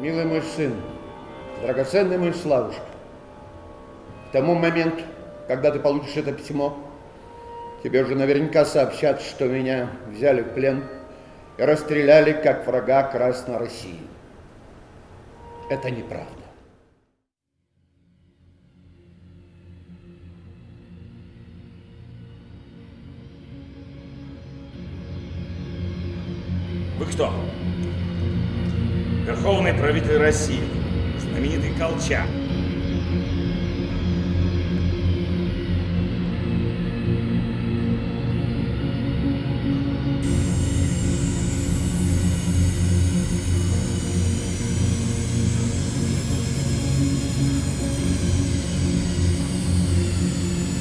Милый мой сын, драгоценный мой Славушка, к тому моменту, когда ты получишь это письмо, тебе уже наверняка сообщат, что меня взяли в плен и расстреляли как врага Красной России. Это неправда. Вы кто? Верховный правитель России, знаменитый Колчак.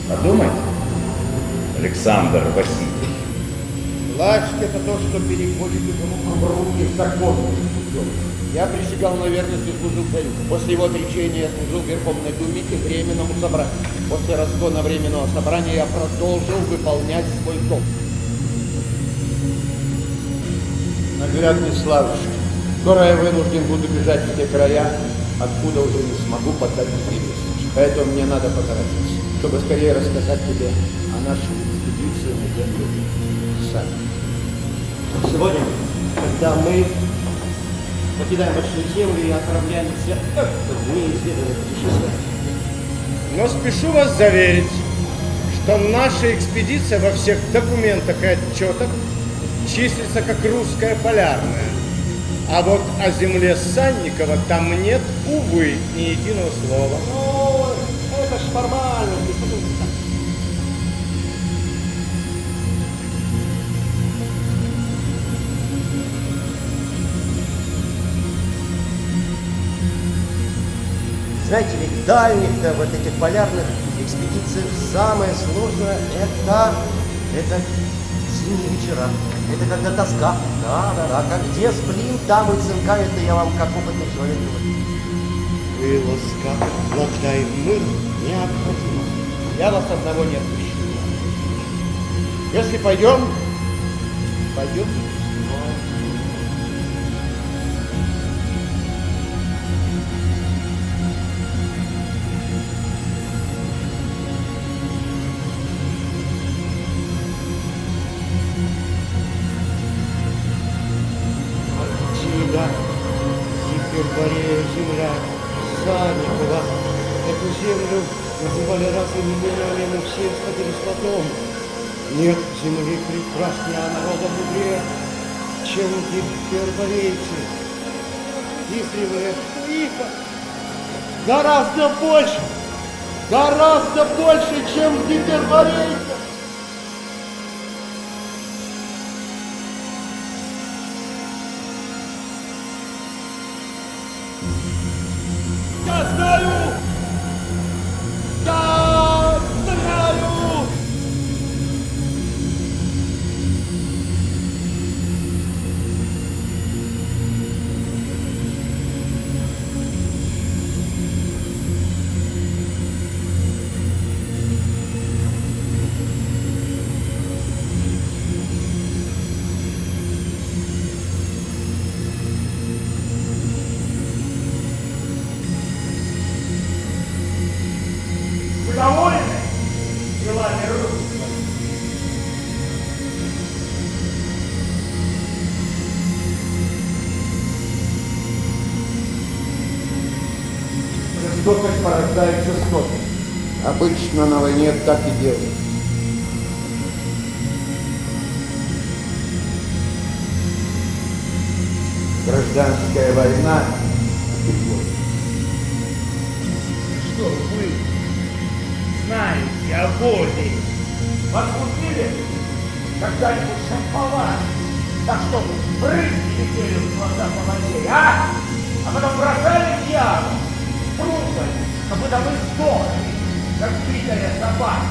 Подумайте. Александр Васильевич. Власть – это то, что переходит из рук в руки законным путем. Я присягал на верность и служил царю. После его отречения я служил Верховной Думе и Временному собранию. После разгона Временного собрания я продолжил выполнять свой долг. Наглядный Славушка, скоро я вынужден буду бежать в те края, откуда уже не смогу поддать невесточку. Поэтому мне надо поторопиться, чтобы скорее рассказать тебе о нашей экспедиции на землю сами. Сегодня, когда мы покидаем большую землю и отправляемся в неизведанное путешествие, Но спешу вас заверить, что наша экспедиция во всех документах и отчетах числится как русская полярная. А вот о земле Санникова там нет, увы, ни единого слова. Ой, это ж формальность, Знаете, ведь дальних-то вот этих полярных экспедиций самое сложное это, это зимние вечера. Это когда тоска. Да, да, да. Как где сплин, там и цинка. Это я вам как опытный человек говорю. Вылазка, блага и мир необходима. Я вас одного не отпущу. Если пойдем, пойдем. Гиперборея, земля, Санникова. Эту землю называли разными именами, но все сходились в одном. Нет земли прекраснее, а народа мудрее, чем гиперборейцы. Издревле тихо, гораздо больше, гораздо больше, чем гиперборейцы. Я знаю! Довольны делами русского? Жестокость порождает жестокость. Обычно на войне так и делают. Гражданская война знаете о боли? Вас купили когда-нибудь шамповать? Так что брызги летели в глаза по а? А потом бросали в яму, трупами, а потом и сдохли, как битая собака.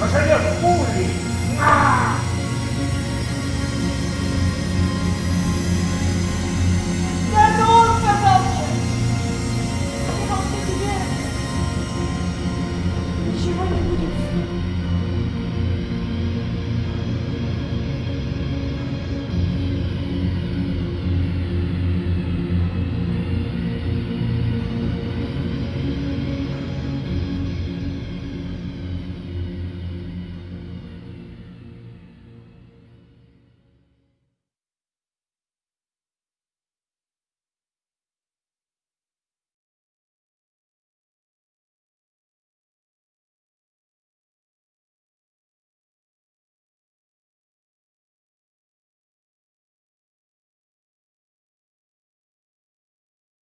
Пожалев пули!